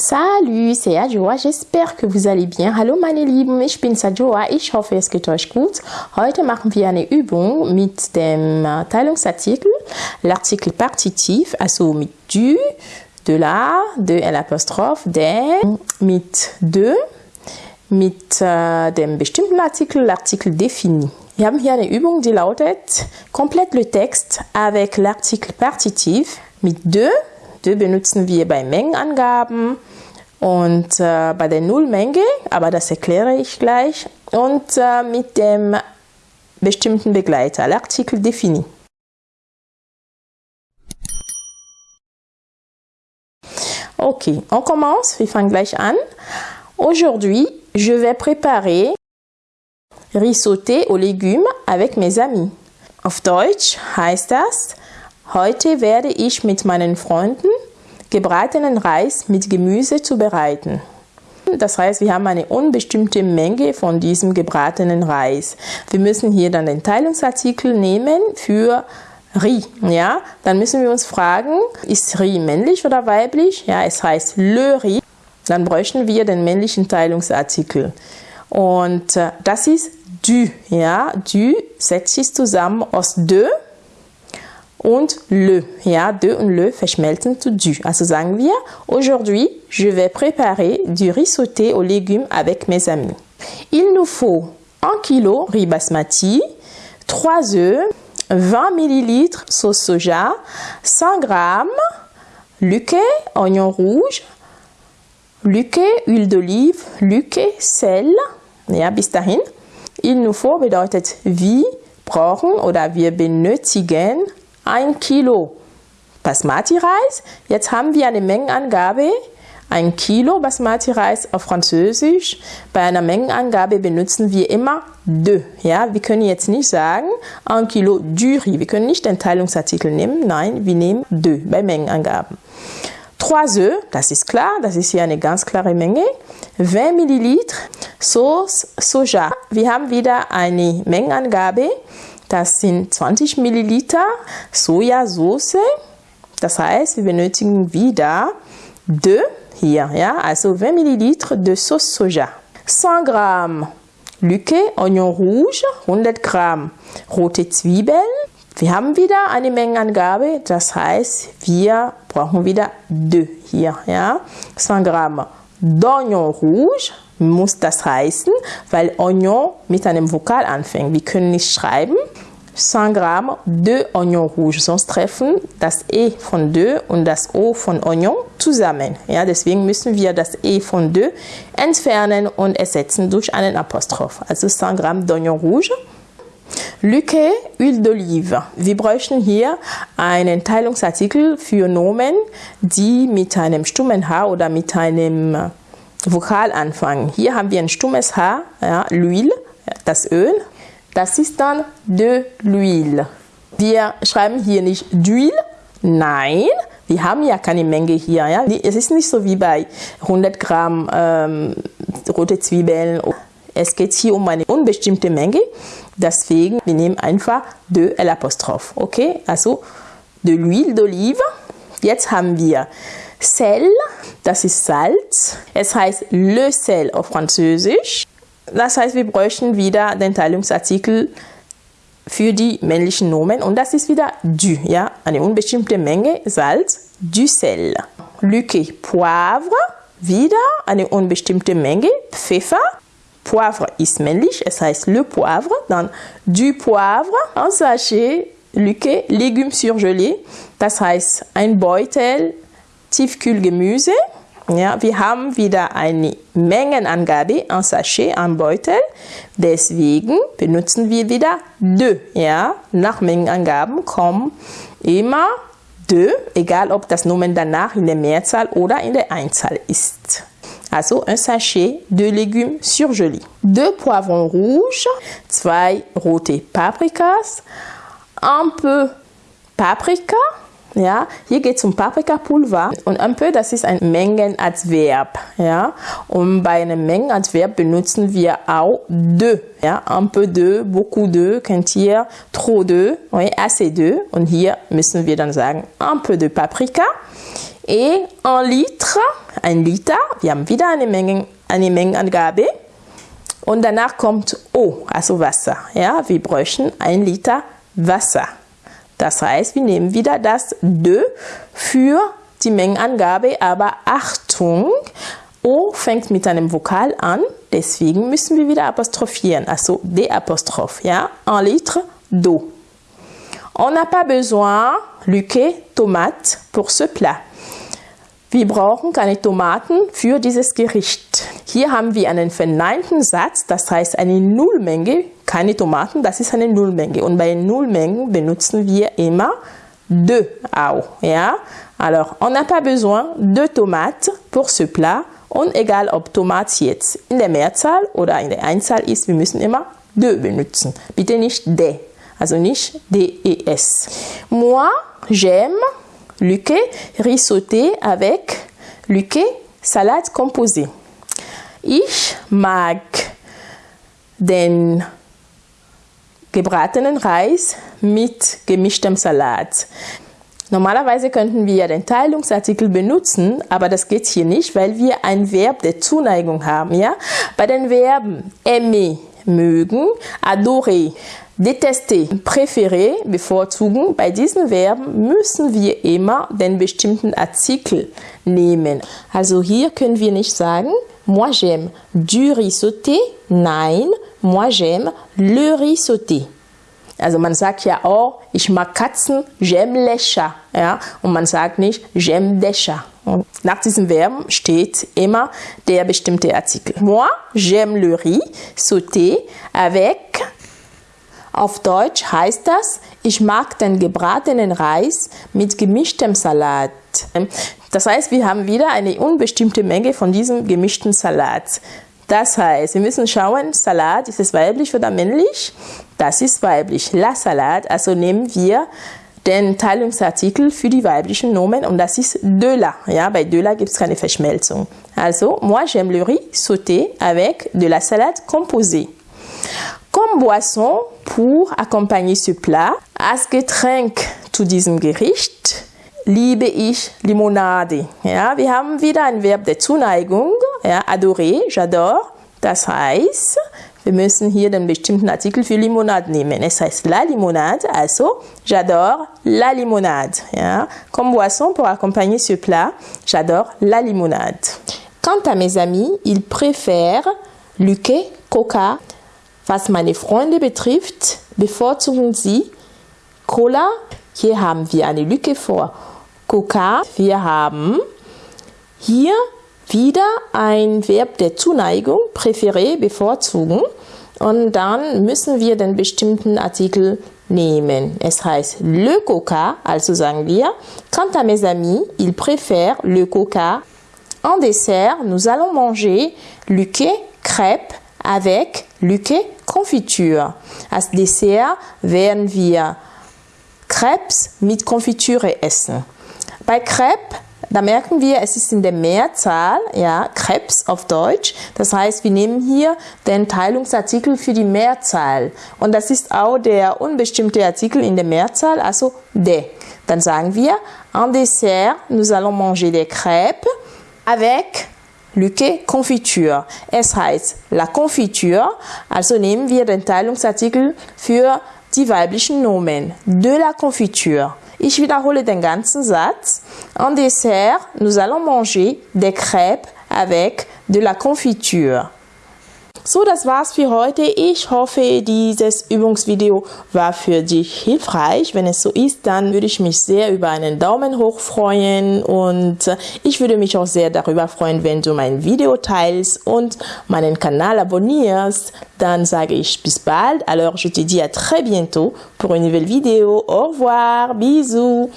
Salut, c'est Adjoa. J'espère que vous allez bien. Hallo meine Lieben, ich bin Adjoa. Ich hoffe, es geht euch gut. Heute machen wir eine Übung mit dem Teilungsartikel, l'article partitif, also mit du, de la, de l'apostrophe, der, mit de, mit äh, dem bestimmten Artikel, l'article défini. Wir haben hier eine Übung, die lautet, complète le texte avec l'article partitif mit de. De benutzen wir bei Mengenangaben und äh, bei der Nullmenge, aber das erkläre ich gleich, und äh, mit dem bestimmten Begleiter, l'article défini. Ok, on commence, wir fangen gleich an. Aujourd'hui, je vais préparer riz sauté aux légumes avec mes amis. Auf Deutsch heißt das, heute werde ich mit meinen Freunden gebratenen Reis mit Gemüse zubereiten. Das heißt, wir haben eine unbestimmte Menge von diesem gebratenen Reis. Wir müssen hier dann den Teilungsartikel nehmen für Riz, ja, dann müssen wir uns fragen, ist Riz männlich oder weiblich? Ja, es heißt le Riz. Dann bräuchten wir den männlichen Teilungsartikel. Und äh, das ist du, ja, du setzt sich zusammen aus de und le, ja, de und le verschmelzen zu du. Also sagen wir, aujourd'hui, je vais préparer du riz sauté aux légumes avec mes amis. Il nous faut 1 kg riz basmati, 3 œufs, 20 ml sauce soja, 100 g luquet, oignon rouge, luquet, huile d'olive, luquet, sel, ja, bis dahin. Il nous faut bedeutet wir brauchen oder wir benötigen ein Kilo Basmati-Reis. Jetzt haben wir eine Mengenangabe. Ein Kilo Basmati-Reis auf Französisch. Bei einer Mengenangabe benutzen wir immer de. Ja, wir können jetzt nicht sagen ein Kilo du riz. Wir können nicht den Teilungsartikel nehmen. Nein, wir nehmen de bei Mengenangaben. 3 œufs, das ist klar, das ist hier eine ganz klare Menge. 20 Milliliter Sauce Soja. Wir haben wieder eine Mengenangabe. Das sind 20 Milliliter Sojasauce. Das heißt, wir benötigen wieder de hier, ja, also 20 Milliliter de Sauce Soja. 100 Gramm Lücke, Oignon Rouge, 100 Gramm rote Zwiebeln. Wir haben wieder eine Mengenangabe, das heißt, wir brauchen wieder de hier, ja. 100 Gramm d'Oignon Rouge, muss das heißen, weil Oignon mit einem Vokal anfängt. Wir können nicht schreiben 100 Gramm de Oignon Rouge, sonst treffen das E von de und das O von Oignon zusammen. Ja, deswegen müssen wir das E von de entfernen und ersetzen durch einen Apostroph. Also 100 Gramm d'Oignon Rouge. Lücke, Huile d'Olive. Wir bräuchten hier einen Teilungsartikel für Nomen, die mit einem stummen H oder mit einem Vokal anfangen. Hier haben wir ein stummes H, ja, l'huile, das Öl. Das ist dann de l'huile. Wir schreiben hier nicht d'huile, nein, wir haben ja keine Menge hier. Ja? Es ist nicht so wie bei 100 Gramm ähm, rote Zwiebeln. Es geht hier um eine unbestimmte Menge. Deswegen, wir nehmen einfach de l'apostrophe. Okay, also de l'huile d'olive. Jetzt haben wir Sel, das ist Salz. Es heißt le sel auf Französisch. Das heißt, wir bräuchten wieder den Teilungsartikel für die männlichen Nomen und das ist wieder du, ja, eine unbestimmte Menge Salz, du sel. Lücke, Poivre, wieder eine unbestimmte Menge Pfeffer. Poivre ist männlich, es heißt le Poivre, dann du Poivre, un Sachet, Lücke, Légumes surgelés, das heißt ein Beutel Tiefkühlgemüse. Ja, wir haben wieder eine Mengenangabe, ein Sachet, ein Beutel. Deswegen benutzen wir wieder de. Ja, nach Mengenangaben kommen immer de, egal ob das Nomen danach in der Mehrzahl oder in der Einzahl ist. Also un sachet de légumes surgelés. Deux poivrons rouges, zwei rote Paprikas, un peu Paprika, ja, hier geht es um Paprikapulver und un peu, das ist ein Mengenadverb. Ja, und bei einem Mengenadverb benutzen wir auch de. Ja, un peu de, beaucoup de, kennt ihr, trop de, oui, assez de. Und hier müssen wir dann sagen un peu de Paprika Et un litre, ein Liter, wir haben wieder eine, Menge, eine Mengenangabe. Und danach kommt O, also Wasser. Ja, wir bräuchten ein Liter Wasser. Das heißt, wir nehmen wieder das de für die Mengenangabe, aber Achtung, O fängt mit einem Vokal an, deswegen müssen wir wieder apostrophieren, also D apostrophe, ja, un litre d'eau. On n'a pas besoin, Lücke, Tomate pour ce plat. Wir brauchen keine Tomaten für dieses Gericht. Hier haben wir einen verneinten Satz, das heißt eine Nullmenge, keine Tomaten, das ist eine Nullmenge. Und bei Nullmengen benutzen wir immer de auch. Ja? Alors, on n'a pas besoin de tomates pour ce plat. Und egal ob Tomate jetzt in der Mehrzahl oder in der Einzahl ist, wir müssen immer de benutzen. Bitte nicht de, also nicht des. Moi, j'aime Luque, riz sauté avec Luque, salade composée. Ich mag den gebratenen Reis mit gemischtem Salat. Normalerweise könnten wir den Teilungsartikel benutzen, aber das geht hier nicht, weil wir ein Verb der Zuneigung haben. Ja? Bei den Verben aimer, mögen, adorer, Detester, préférer, bevorzugen. Bei diesen Verben müssen wir immer den bestimmten Artikel nehmen. Also hier können wir nicht sagen, moi j'aime du riz sauté. Nein, moi j'aime le riz sauté. Also man sagt ja auch, ich mag Katzen, j'aime les chats. Ja? Und man sagt nicht, j'aime des chats. Und nach diesem Verben steht immer der bestimmte Artikel. Moi, j'aime le riz sauté avec auf Deutsch heißt das, ich mag den gebratenen Reis mit gemischtem Salat. Das heißt, wir haben wieder eine unbestimmte Menge von diesem gemischten Salat. Das heißt, wir müssen schauen, Salat, ist es weiblich oder männlich? Das ist weiblich. La Salat, also nehmen wir den Teilungsartikel für die weiblichen Nomen und das ist de la. Ja, bei de la gibt es keine Verschmelzung. Also, moi j'aime le riz sauté avec de la salade composée. Comme boisson pour accompagner ce plat, als Getränk zu diesem Gericht liebe ich Limonade. Ja, wir haben wieder ein Verb der Zuneigung, ja, adorer, j'adore. Das heißt, wir müssen hier den bestimmten Artikel für Limonade nehmen. Es heißt la limonade, also j'adore la limonade. Comme boisson pour accompagner ce plat, j'adore la limonade. Quant à mes amis, ils préfèrent Luque, Coca, Was meine Freunde betrifft, bevorzugen sie Cola. Hier haben wir eine Lücke vor Coca. Wir haben hier wieder ein Verb der Zuneigung, préféré, bevorzugen. Und dann müssen wir den bestimmten Artikel nehmen. Es heißt le coca, also sagen wir, quant à mes amis, ils préfèrent le coca. En dessert, nous allons manger Luque, crêpes avec Lücke Konfitur. Als Dessert werden wir Crepes mit Konfiture essen. Bei Crepe, da merken wir, es ist in der Mehrzahl, ja, Crepes auf Deutsch. Das heißt, wir nehmen hier den Teilungsartikel für die Mehrzahl. Und das ist auch der unbestimmte Artikel in der Mehrzahl, also de. Dann sagen wir, en dessert, nous allons manger des crêpes avec Lücke Konfitur. Es heißt la Konfitur, also nehmen wir den Teilungsartikel für die weiblichen Nomen. De la Confiture. Ich wiederhole den ganzen Satz. En dessert, nous allons manger des crêpes avec de la confiture. So, das war's für heute. Ich hoffe, dieses Übungsvideo war für dich hilfreich. Wenn es so ist, dann würde ich mich sehr über einen Daumen hoch freuen und ich würde mich auch sehr darüber freuen, wenn du mein Video teilst und meinen Kanal abonnierst. Dann sage ich bis bald. Alors, je te dis à très bientôt pour une nouvelle vidéo. Au revoir. Bisous.